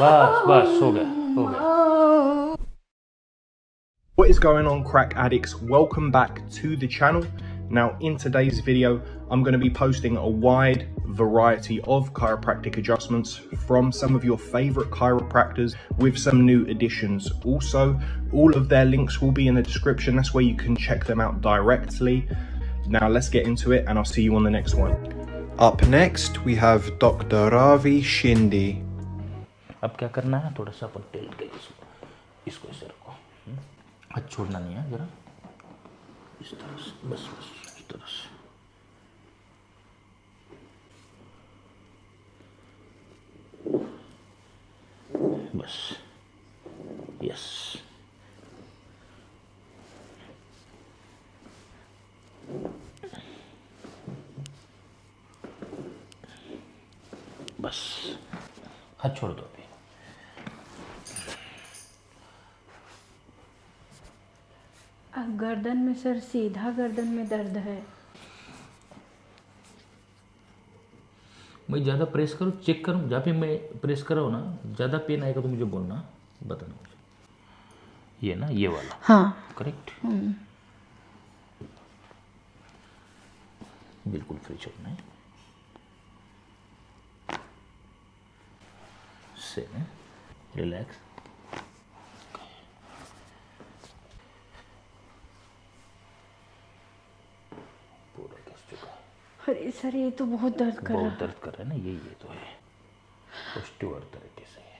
बस बस हो गया हो गया What is going on crack addicts? Welcome back to the channel. Now in today's video I'm going to be posting a wide variety of chiropractic adjustments from some of your favorite chiropractors with some new additions. Also all of their links will be in the description that's where you can check them out directly. Now let's get into it and I'll see you on the next one. Up next, we have Dr. Ravi Shindi. अब क्या करना है? थोड़ा सा अपन tilt के इसको इसको ऐसे रखो हम्म? हाथ छोड़ना नहीं है जरा। इस तरह से, बस बस, इस तरह से। बस, यस। बस, हाथ छोड़ दो अभी। गर्दन में सर सीधा गर्दन में दर्द है। मैं ज़्यादा प्रेस करूँ चेक करूँ? जहाँ पे मैं प्रेस कर रहा हूँ ना ज़्यादा पेन आएगा तो मुझे बोलना बताना मुझे। ये ना ये वाला। हाँ। करेक्ट बिल्कुल फ्री छोड़ना है। से रिलैक्स पूरा कस चुका है अरे सर ये तो बहुत दर्द कर बहुत दर्द कर रहा है ना ये ये तो है। पॉजिटिव तरीके से है।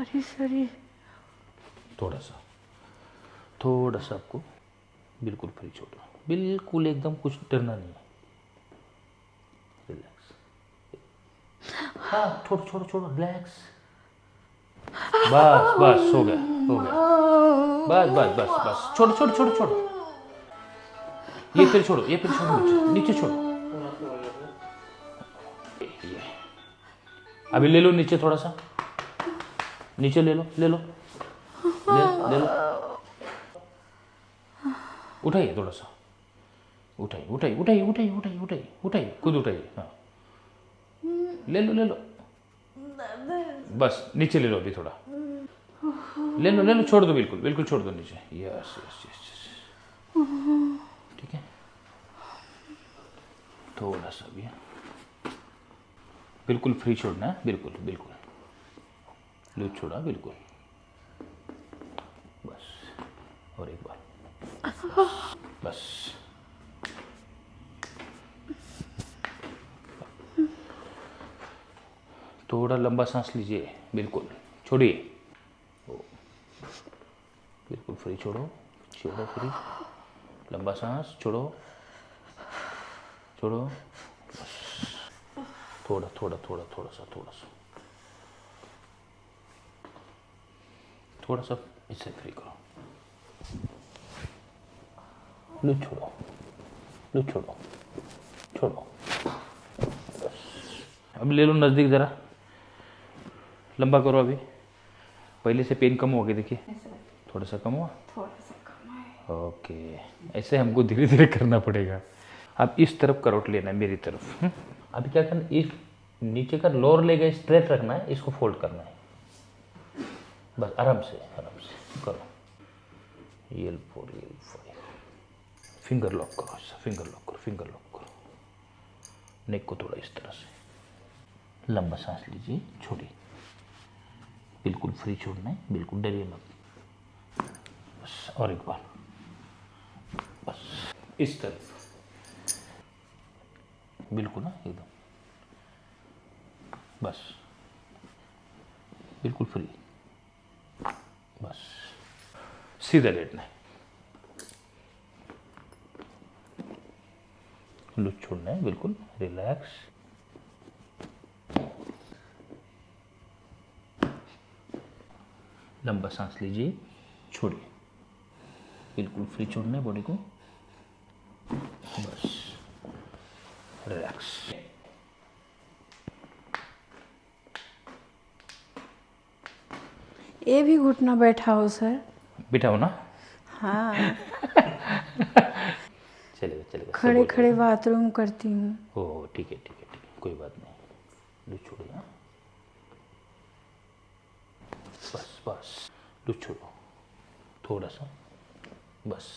अरे सर ये थोड़ा सा थोड़ा सा आपको बिल्कुल फ्री छोड़ो बिल्कुल एकदम कुछ डरना नहीं है। रिलैक्स हाँ छोड़ो छोड़ो छोड़ो रिलैक्स बस बस हो गया हो गया। बस बस बस बस। छोड़ो छोड़ो छोड़ो छोड़ो। ये फिर छोड़ो ये फिर छोड़ो नीचे छोड़ो अभी ले लो नीचे थोड़ा सा नीचे ले लो ले लो ले, ले लो उठाइए थोड़ा सा उठाइए उठाइए उठाइए उठाइए उठाइए उठाइए उठाइए खुद उठाइए हाँ ले लो ले लो बस नीचे ले लो अभी थोड़ा ले लो ले लो छोड़ दो बिल्कुल बिल्कुल छोड़ दो नीचे यस यस यस यस ठीक है? थोड़ा सा भी बिल्कुल फ्री छोड़ना है। बिल्कुल बिल्कुल। लूज छोड़ा, बिल्कुल। बस। और एक बार। बस। थोड़ा लंबा सांस लीजिए। बिल्कुल। छोड़िए। बिल्कुल फ्री छोड़ो। छोड़ो फ्री लंबा सांस छोड़ो। छोड़ो। थोड़ा थोड़ा थोड़ा थोड़ा सा थोड़ा सा। थोड़ा सा इससे फ्री करो। लूज छोड़ो। लूज छोड़ो। छोड़ो। अब ले लो नज़दीक ज़रा। लंबा करो अभी। पहले से पेन कम हो गया देखिए। थोड़ा सा कम हुआ। थोड़ा सा। ओके। ऐसे हमको धीरे धीरे करना पड़ेगा। अब इस तरफ़ करोट लेना है, मेरी तरफ़। हम्म? अभी क्या करना इस नीचे का लोअर लेग स्ट्रेट रखना है, इसको फोल्ड करना है। बस आराम से आराम से, करो। L four L five finger lock करो ऐसा फिंगर लॉक करो फिंगर लॉक करो। नेक को थोड़ा इस तरह से। लंबा सांस लीजिए, छोड़िए। बिल्कुल फ्री छोड़ना है, बिल्कुल डरिए मत। बस, और एक बार। बस। इस तरफ़ बिल्कुल ना, एकदम। बस। बिल्कुल फ्री बस। सीधा लेटना है। लुच छोड़ना है, बिल्कुल। रिलैक्स। लंबा सांस लीजिए, छोड़िए। बिल्कुल फ्री छोड़ना है बॉडी को। बस रिलैक्स ये भी घुटना बैठा हो सर। बिठाओ ना? हाँ। चलेगा चलेगा खड़े खड़े बाथरूम करती हूँ। ओ ठीक है ठीक है ठीक है। कोई बात नहीं। लो छोड़िए हाँ। बस बस। लूज छोड़ो। थोड़ा सा। बस।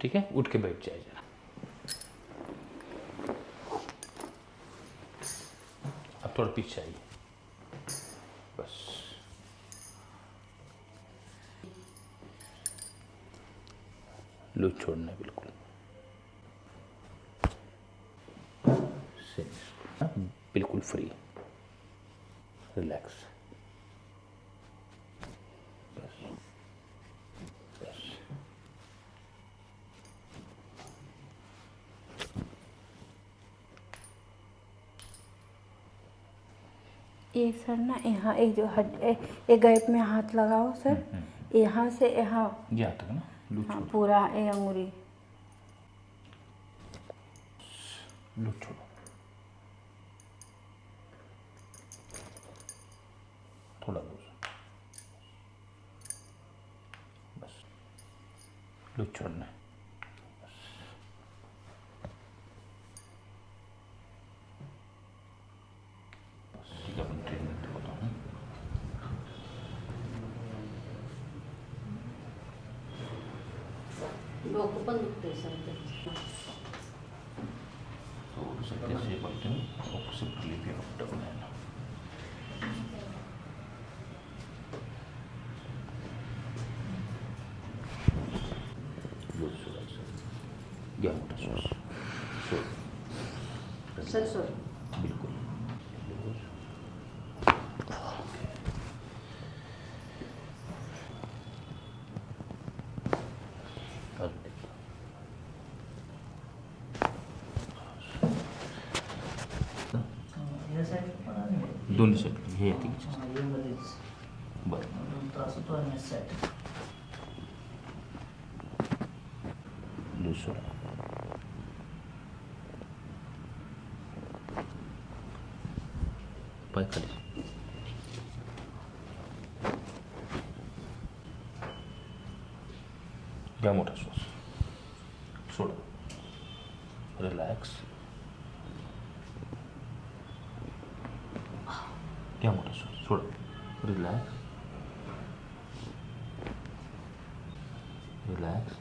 ठीक है? उठ के बैठ जाए जरा। अब थोड़ा पीछे आइए। बस। लूज छोड़ना बिल्कुल। हाँ, बिल्कुल फ्री रिलैक्स बस बस ये सर ना यहाँ एक जो ए- एक गैप में हाथ लगाओ सर। यहाँ से यहाँ। यहाँ तक ना हाँ, पूरा ये अंगुरी छोड़ो। थोड़ा लूज बस। लूज छोड़ना है बस बस ठीक है अपन ट्रीटमेंट बताऊँ डोकं पण दुखतंय सर त्याचं. तो सकते से बटन ऑपोजिट क्लिप या अप डाउन है ना लूज थोड़ा सा या मोटा सॉस सो सर सर बिल्कुल लूज और देखो या साईड पण आहे दोन्ही साईड हे येते की हा, हे मध्येच बरं. दोन तास होतो आणि साईड लूज सोडा पाय खाली. घ्या मोठा श्वास. सोडा. रिलॅक्स घ्या मोठा relax relax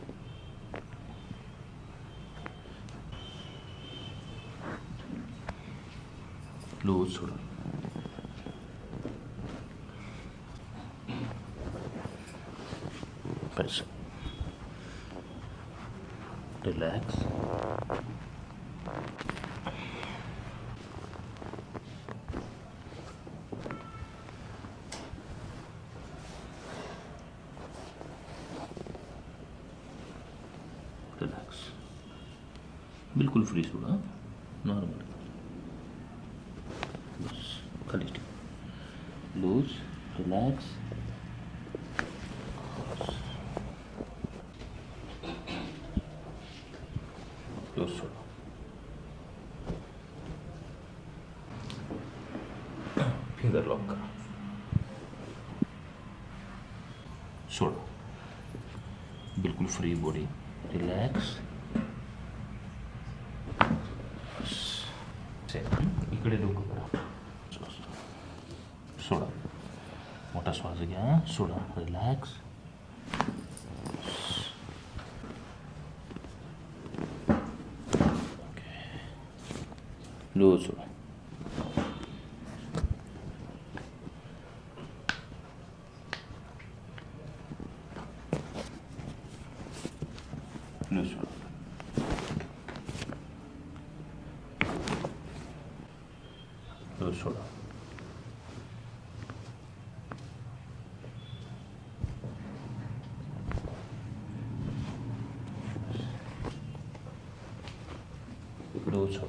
loose relax relax बिल्कुल फ्री सोड़ा नॉर्मल बस, खाली लूज रिलैक्स फिंगर लॉक करो। छोड़ो बिल्कुल फ्री बॉडी रिलॅक्स डोकं सोडा। मोठा श्वास घ्या लो सोडा लो सोडा लो सोडा घ्या,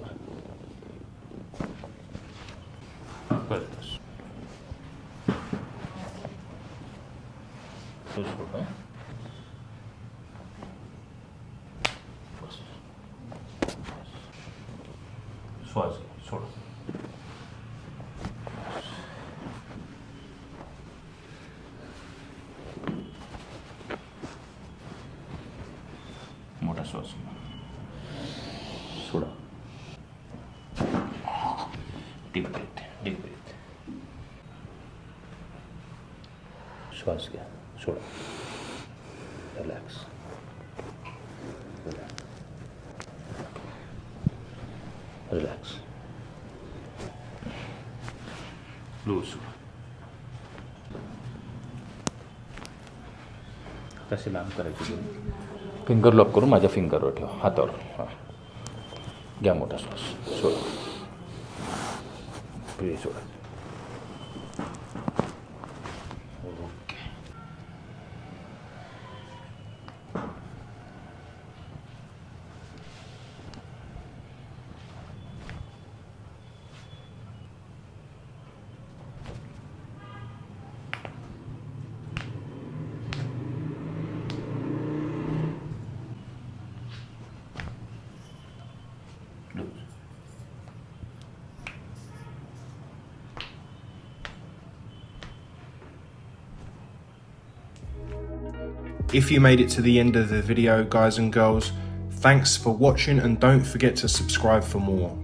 सोडा मोठा श्वास घ्या. सोडा डीप ब्रीथ डीप ब्रीथ श्वास घ्या, सोडा। रिलॅक्स रिलॅक्स लूज कसे मॅम करायचे फिंगर लॉक करून माझ्या फिंगरवर ठेवा, हातावर. हाँ. घ्या मोठा श्वास, सोडा. पुढे soda okay If you made it to the end of the video, guys and girls, thanks for watching and don't forget to subscribe for more.